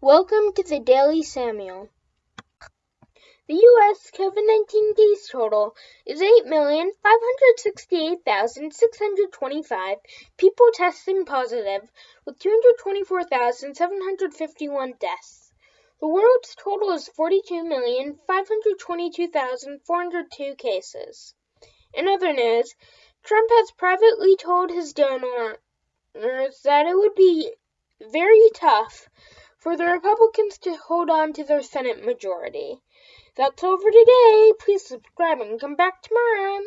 Welcome to the Daily Samuel. The U.S. COVID 19 case total is 8,568,625 people testing positive, with 224,751 deaths. The world's total is 42,522,402 cases. In other news, Trump has privately told his donors that it would be very tough for the Republicans to hold on to their Senate majority. That's all for today. Please subscribe and come back tomorrow.